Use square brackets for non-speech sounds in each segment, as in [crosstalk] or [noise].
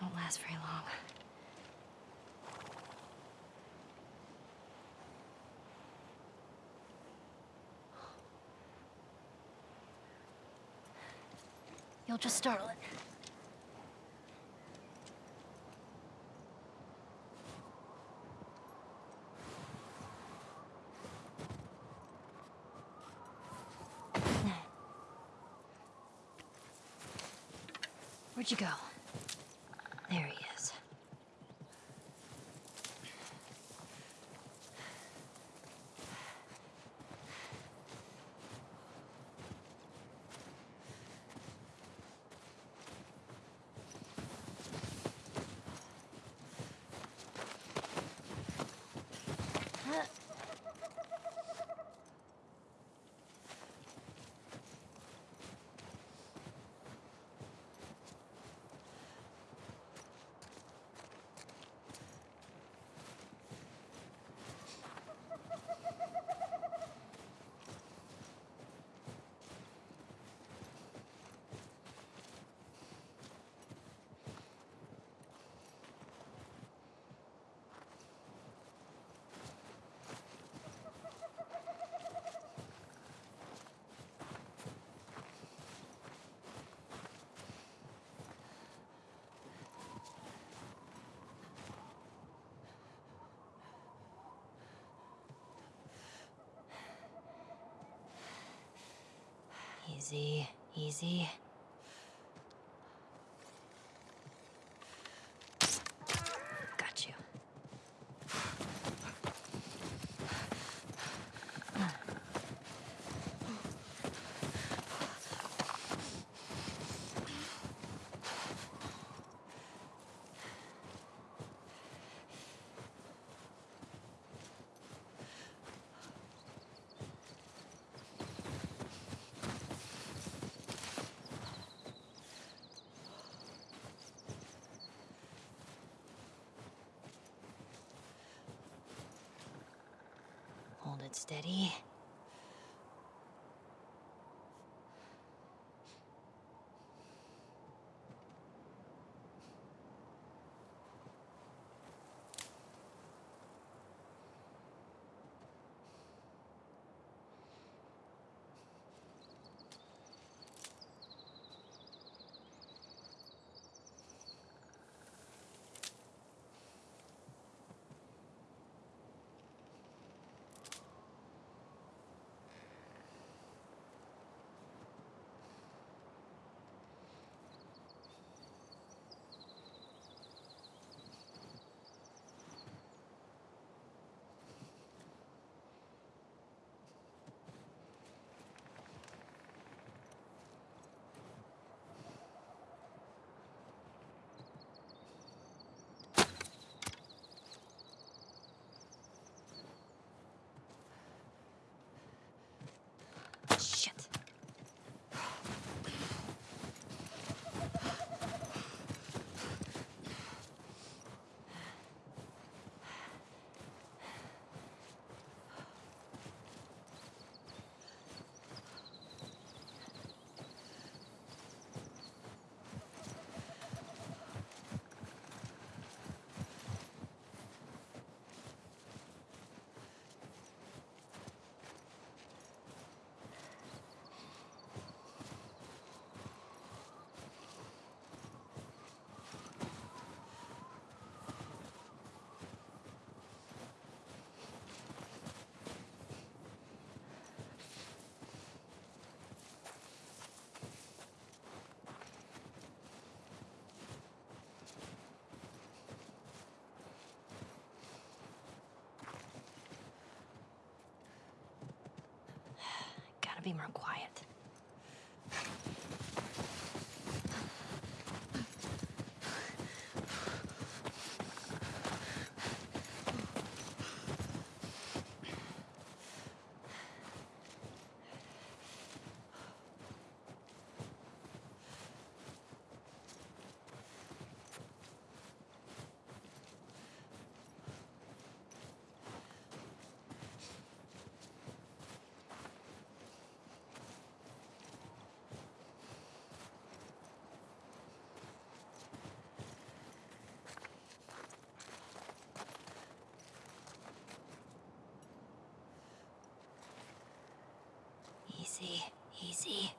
This won't last very long. You'll just startle it. [laughs] Where'd you go? There he is. Easy, easy. Got you. Hold it steady. Gotta be more quiet. Easy, easy.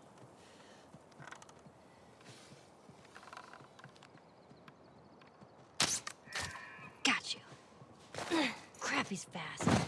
Got you. [clears throat] Crap, he's fast.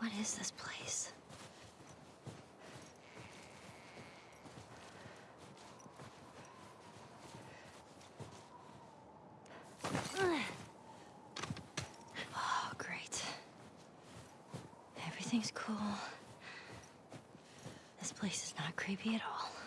What is this place? Oh, great. Everything's cool. This place is not creepy at all.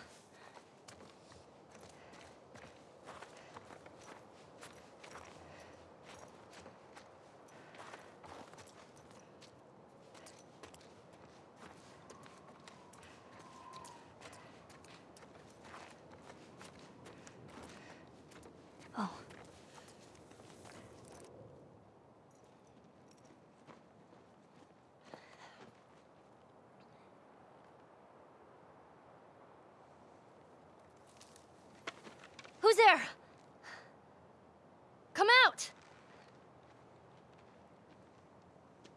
Who's there? Come out!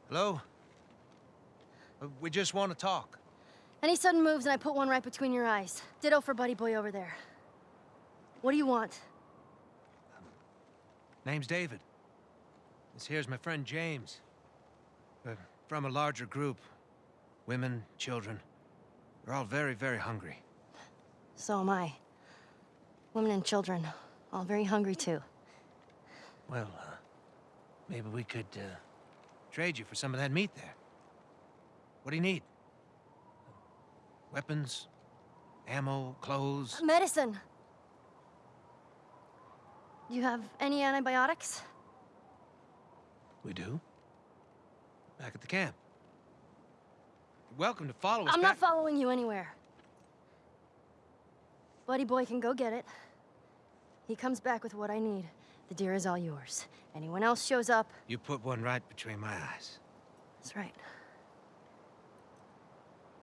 Hello? Uh, We just want to talk. Any sudden moves and I put one right between your eyes. Ditto for Buddy Boy over there. What do you want? Name's David. This here's my friend James. We're from a larger group. Women, children. We're all very, very hungry. So am I. Women and children, all very hungry too. Well, uh, maybe we could uh, trade you for some of that meat there. What do you need? Weapons? Ammo? Clothes? Medicine! Do you have any antibiotics? We do. Back at the camp. You're welcome to follow us I'm back. not following you anywhere. Buddy Boy can go get it. He comes back with what I need. The deer is all yours. Anyone else shows up, You put one right between my eyes. that's right.